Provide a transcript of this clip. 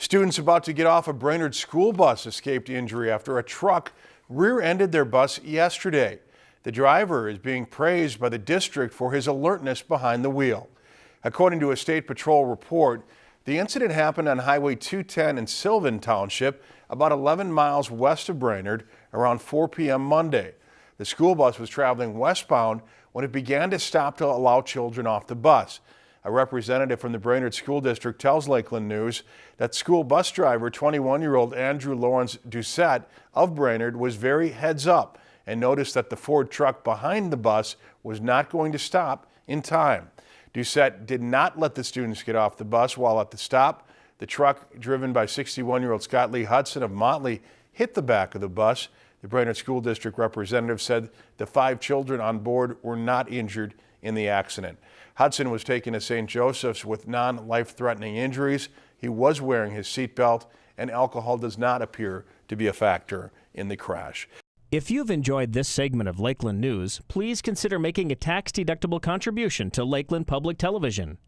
Students about to get off a Brainerd school bus escaped injury after a truck rear-ended their bus yesterday. The driver is being praised by the district for his alertness behind the wheel. According to a state patrol report, the incident happened on Highway 210 in Sylvan Township, about 11 miles west of Brainerd, around 4 p.m. Monday. The school bus was traveling westbound when it began to stop to allow children off the bus. A representative from the Brainerd School District tells Lakeland News that school bus driver 21-year-old Andrew Lawrence Doucette of Brainerd was very heads up and noticed that the Ford truck behind the bus was not going to stop in time. Doucette did not let the students get off the bus while at the stop. The truck, driven by 61-year-old Scott Lee Hudson of Motley, hit the back of the bus. The Brainerd School District representative said the five children on board were not injured in the accident. Hudson was taken to St. Joseph's with non-life-threatening injuries. He was wearing his seatbelt and alcohol does not appear to be a factor in the crash. If you've enjoyed this segment of Lakeland News, please consider making a tax-deductible contribution to Lakeland Public Television.